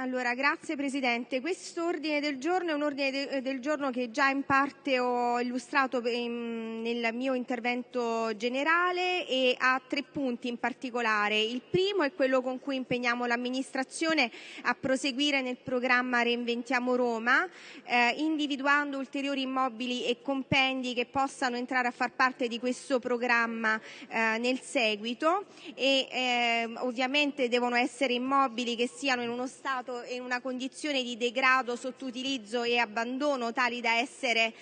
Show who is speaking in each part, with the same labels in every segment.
Speaker 1: Grazie Presidente. Questo ordine del giorno è un ordine de- eh, del giorno che già in parte ho illustrato nel mio intervento generale e ha tre punti in particolare. Il primo è quello con cui impegniamo l'amministrazione a proseguire nel programma Reinventiamo Roma, eh, individuando ulteriori immobili e compendi che possano entrare a far parte di questo programma eh, nel seguito e eh, ovviamente devono essere immobili che siano in uno stato trovato in una condizione di degrado, sottoutilizzo e abbandono tali da essere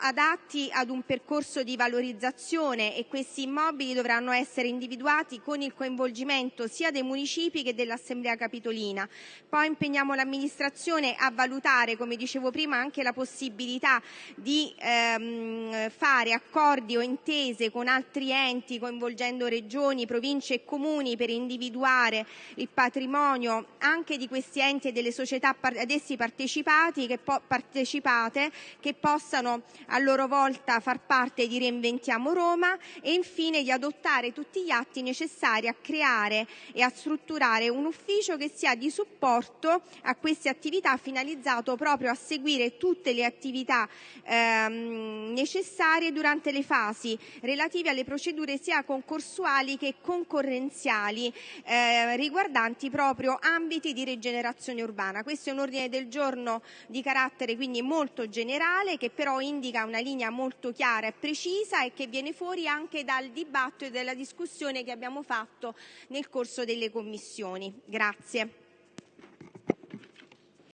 Speaker 1: adatti ad un percorso di valorizzazione e questi immobili dovranno essere individuati con il coinvolgimento sia dei municipi che dell'Assemblea Capitolina. Poi impegniamo l'amministrazione a valutare, come dicevo prima, anche la possibilità di ehm, fare accordi o intese con altri enti coinvolgendo regioni, province e comuni per individuare il patrimonio anche di questi enti e delle società ad essi partecipate che possano possano a loro volta far parte di Reinventiamo Roma e infine di adottare tutti gli atti necessari a creare e a strutturare un ufficio che sia di supporto a queste attività finalizzato proprio a seguire tutte le attività ehm, necessarie durante le fasi relative alle procedure sia concorsuali che concorrenziali eh, riguardanti proprio ambiti di rigenerazione urbana. Questo è un ordine del giorno di carattere quindi molto generale che però indica una linea molto chiara e precisa e che viene fuori anche dal dibattito e dalla discussione che abbiamo fatto nel corso delle commissioni. Grazie.